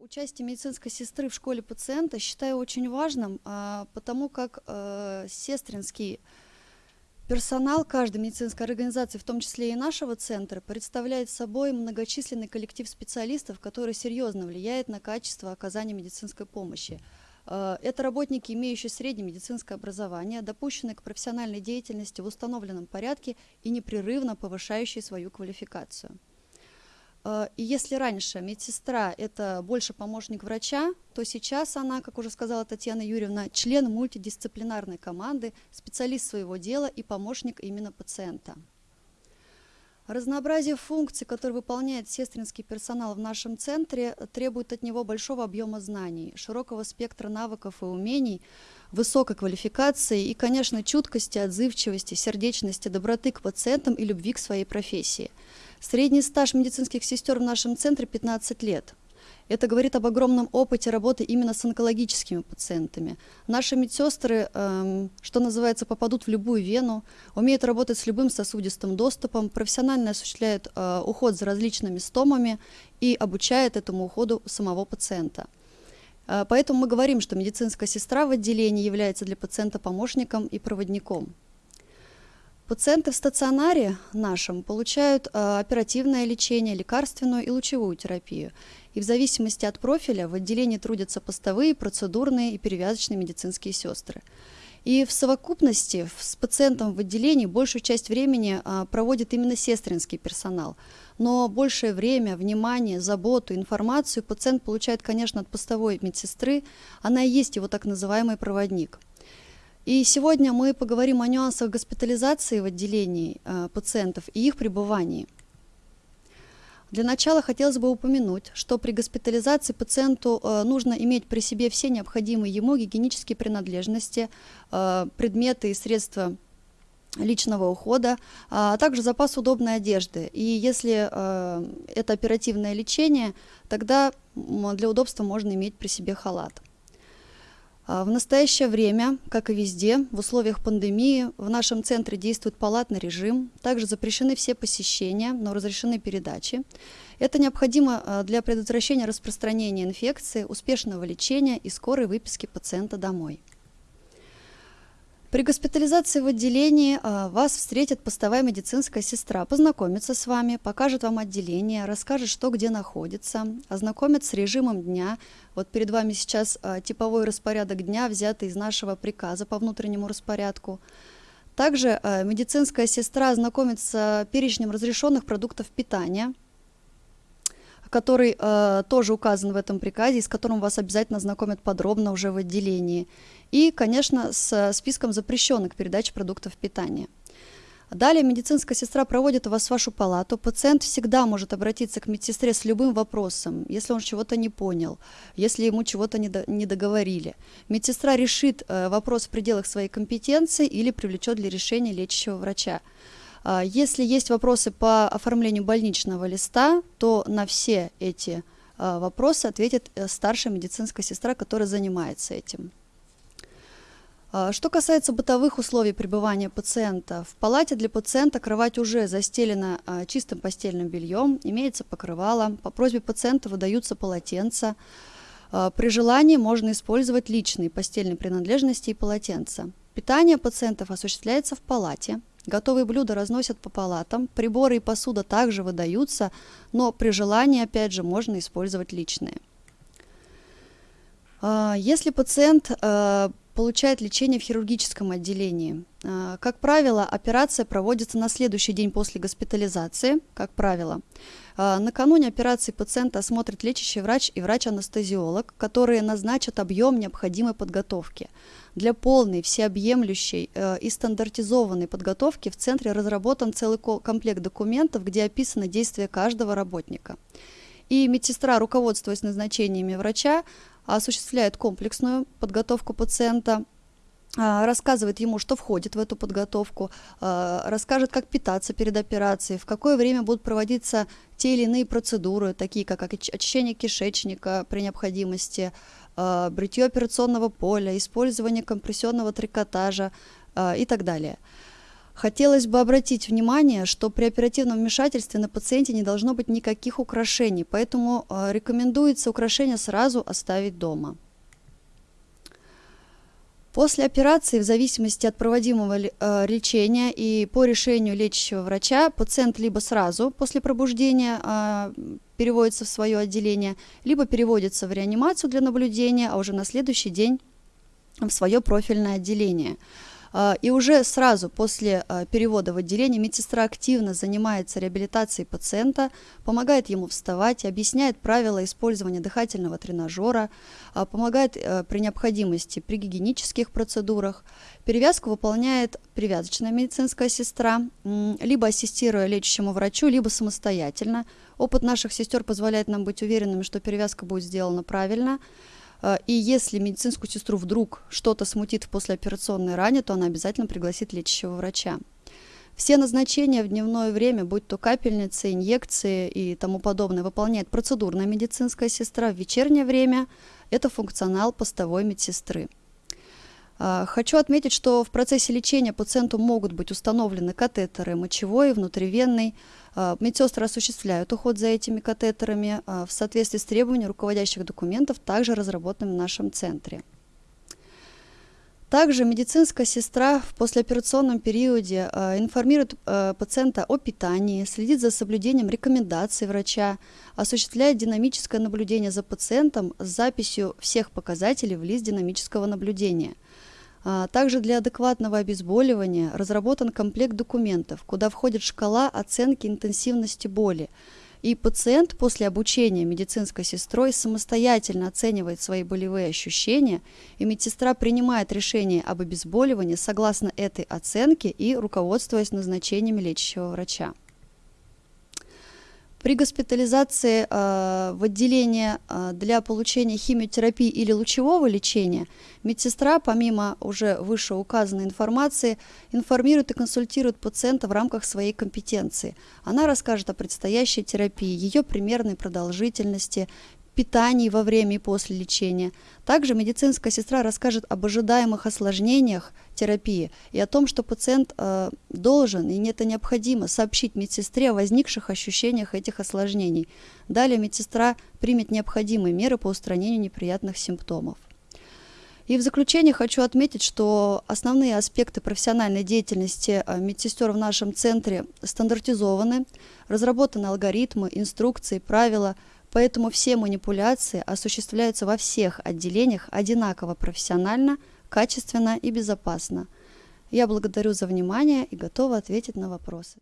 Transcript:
Участие медицинской сестры в школе пациента считаю очень важным, а, потому как э, сестринский персонал каждой медицинской организации, в том числе и нашего центра, представляет собой многочисленный коллектив специалистов, который серьезно влияет на качество оказания медицинской помощи. Э, это работники, имеющие среднее медицинское образование, допущенные к профессиональной деятельности в установленном порядке и непрерывно повышающие свою квалификацию. Э, и если раньше медсестра – это больше помощник врача, то сейчас она, как уже сказала Татьяна Юрьевна, член мультидисциплинарной команды, специалист своего дела и помощник именно пациента. Разнообразие функций, которые выполняет сестринский персонал в нашем центре, требует от него большого объема знаний, широкого спектра навыков и умений, высокой квалификации и, конечно, чуткости, отзывчивости, сердечности, доброты к пациентам и любви к своей профессии – Средний стаж медицинских сестер в нашем центре 15 лет. Это говорит об огромном опыте работы именно с онкологическими пациентами. Наши медсестры, эм, что называется, попадут в любую вену, умеют работать с любым сосудистым доступом, профессионально осуществляют э, уход за различными стомами и обучают этому уходу самого пациента. Э, поэтому мы говорим, что медицинская сестра в отделении является для пациента помощником и проводником. Пациенты в стационаре нашем получают э, оперативное лечение, лекарственную и лучевую терапию. И в зависимости от профиля в отделении трудятся постовые, процедурные и перевязочные медицинские сестры. И в совокупности с пациентом в отделении большую часть времени а, проводит именно сестринский персонал. Но большее время, внимание, заботу, информацию пациент получает, конечно, от постовой медсестры. Она и есть его так называемый проводник. И сегодня мы поговорим о нюансах госпитализации в отделении э, пациентов и их пребывании. Для начала хотелось бы упомянуть, что при госпитализации пациенту э, нужно иметь при себе все необходимые ему гигиенические принадлежности, э, предметы и средства личного ухода, а также запас удобной одежды. И если это оперативное лечение, тогда для удобства можно иметь при себе халат. А, в настоящее время, как и везде, в условиях пандемии в нашем центре действует палатный режим, также запрещены все посещения, но разрешены передачи. Это необходимо а, для предотвращения распространения инфекции, успешного лечения и скорой выписки пациента домой. При госпитализации в отделении а, вас встретит постовая медицинская сестра, познакомится с вами, покажет вам отделение, расскажет, что где находится, ознакомит с режимом дня. Вот перед вами сейчас а, типовой распорядок дня, взятый из нашего приказа по внутреннему распорядку. Также а, медицинская сестра ознакомится с перечнем разрешенных продуктов питания, который э, тоже указан в этом приказе, и с которым вас обязательно знакомят подробно уже в отделении. И, конечно, с списком запрещенных передач продуктов питания. Далее медицинская сестра проводит вас в вашу палату. Пациент всегда может обратиться к медсестре с любым вопросом, если он чего-то не понял, если ему чего-то не договорили. Медсестра решит э, вопрос в пределах своей компетенции или привлечет для решения лечащего врача. А, если есть вопросы по оформлению больничного листа, то на все эти а, вопросы ответит э, старшая медицинская сестра, которая занимается этим. А, что касается бытовых условий пребывания пациента, в палате для пациента кровать уже застелена чистым постельным бельем, имеется покрывало, по просьбе пациента выдаются полотенца. При желании можно использовать личные постельные принадлежности и полотенца. Питание пациентов осуществляется в палате. Готовые блюда разносят по палатам, приборы и посуда также выдаются, но при желании, опять же, можно использовать личные. А, если пациент а, получает лечение в хирургическом отделении, а, как правило, операция проводится на следующий день после госпитализации, как правило. Накануне операции пациента осмотрит лечащий врач и врач-анестезиолог, которые назначат объем необходимой подготовки. Для полной, всеобъемлющей э, и стандартизованной подготовки в центре разработан целый комплект документов, где описаны действия каждого работника. И медсестра, руководствуясь назначениями врача, осуществляет комплексную подготовку пациента, а, рассказывает ему, что входит в эту подготовку, а, расскажет, как питаться перед операцией, в какое время будут проводиться те или иные процедуры, такие как очищение кишечника при необходимости, а, бритье операционного поля, использование компрессионного трикотажа и так далее. Хотелось бы обратить внимание, что при оперативном вмешательстве на пациенте не должно быть никаких украшений, поэтому э, рекомендуется украшения сразу оставить дома. После операции, в зависимости от проводимого э, лечения и по решению лечащего врача, пациент либо сразу после пробуждения э, переводится в свое отделение, либо переводится в реанимацию для наблюдения, а уже на следующий день в свое профильное отделение. А, и уже сразу после а, перевода в отделение медсестра активно занимается реабилитацией пациента, помогает ему вставать, объясняет правила использования дыхательного тренажера, а, помогает э, при необходимости при гигиенических процедурах. Перевязку выполняет привязочная медицинская сестра, либо ассистируя лечащему врачу, либо самостоятельно. Опыт наших сестер позволяет нам быть уверенными, что перевязка будет сделана правильно. А, и если медицинскую сестру вдруг что-то смутит в послеоперационной ране, то она обязательно пригласит лечащего врача. Все назначения в дневное время, будь то капельницы, инъекции и тому подобное, выполняет процедурная медицинская сестра. В вечернее время это функционал постовой медсестры. А, хочу отметить, что в процессе лечения пациенту могут быть установлены катетеры мочевой, внутривенный. А, медсестры осуществляют уход за этими катетерами а, в соответствии с требованиями руководящих документов, также разработанными в нашем центре. Также медицинская сестра в послеоперационном периоде информирует пациента о питании, следит за соблюдением рекомендаций врача, осуществляет динамическое наблюдение за пациентом с записью всех показателей в лист динамического наблюдения – а, также для адекватного обезболивания разработан комплект документов, куда входит шкала оценки интенсивности боли. И пациент после обучения медицинской сестрой самостоятельно оценивает свои болевые ощущения, и медсестра принимает решение об обезболивании согласно этой оценке и руководствуясь назначениями лечащего врача. При госпитализации э, в отделение э, для получения химиотерапии или лучевого лечения медсестра, помимо уже вышеуказанной информации, информирует и консультирует пациента в рамках своей компетенции. Она расскажет о предстоящей терапии, ее примерной продолжительности, питании во время и после лечения. Также медицинская сестра расскажет об ожидаемых осложнениях терапии и о том, что пациент э, должен и это необходимо сообщить медсестре о возникших ощущениях этих осложнений. Далее медсестра примет необходимые меры по устранению неприятных симптомов. И в заключение хочу отметить, что основные аспекты профессиональной деятельности э, медсестер в нашем центре стандартизованы, разработаны алгоритмы, инструкции, правила – Поэтому все манипуляции осуществляются во всех отделениях одинаково профессионально, качественно и безопасно. Я благодарю за внимание и готова ответить на вопросы.